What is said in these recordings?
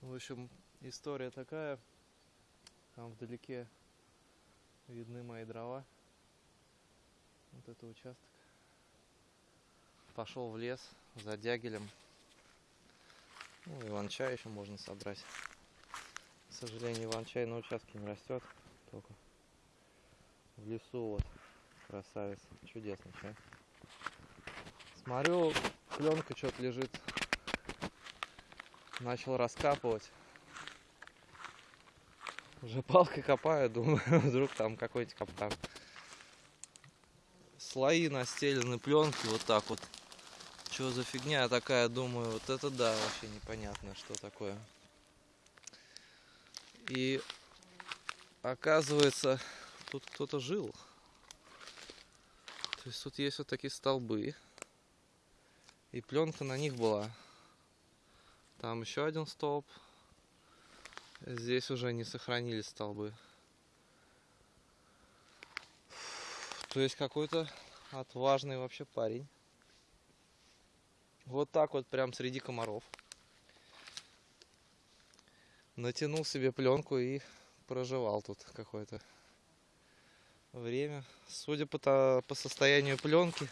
В общем, история такая. Там вдалеке видны мои дрова. Вот это участок. Пошел в лес за дягелем. Ну, иван-чай еще можно собрать. К сожалению, иван-чай на участке не растет. Только в лесу вот красавец. Чудесный чай. Смотрю, пленка что-то лежит. Начал раскапывать. Уже палкой копаю, думаю, вдруг там какой-нибудь капкан. Слои настелены пленки вот так вот. Что за фигня такая, думаю, вот это да, вообще непонятно, что такое. И оказывается, тут кто-то жил. То есть тут есть вот такие столбы. И пленка на них была. Там еще один столб. Здесь уже не сохранились столбы. То есть какой-то отважный вообще парень. Вот так вот прям среди комаров. Натянул себе пленку и проживал тут какое-то время. Судя по, по состоянию пленки,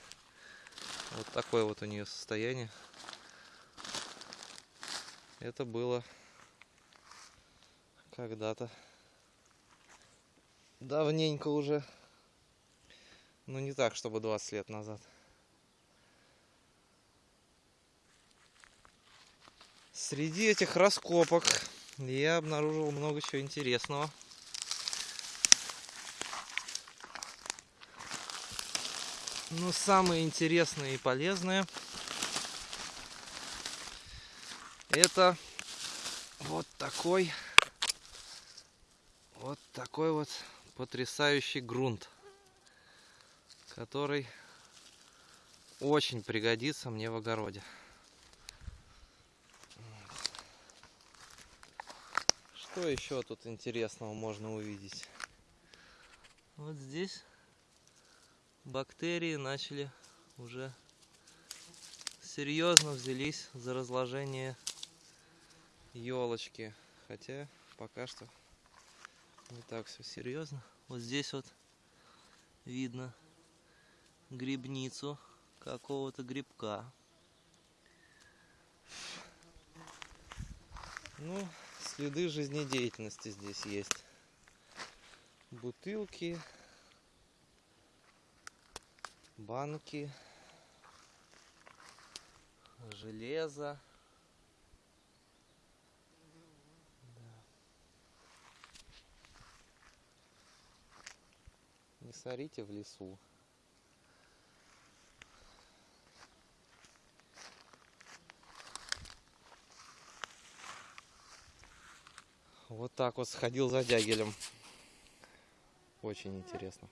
вот такое вот у нее состояние. Это было когда-то давненько уже. Ну не так, чтобы 20 лет назад. Среди этих раскопок я обнаружил много чего интересного. Но самое интересное и полезное это вот такой вот такой вот потрясающий грунт, который очень пригодится мне в огороде. Что еще тут интересного можно увидеть? Вот здесь бактерии начали уже серьезно взялись за разложение елочки. Хотя пока что не так все серьезно. Вот здесь вот видно грибницу какого-то грибка. Ну, следы жизнедеятельности здесь есть. Бутылки, банки, железо. Не сорите в лесу. Вот так вот сходил за дягелем. Очень интересно.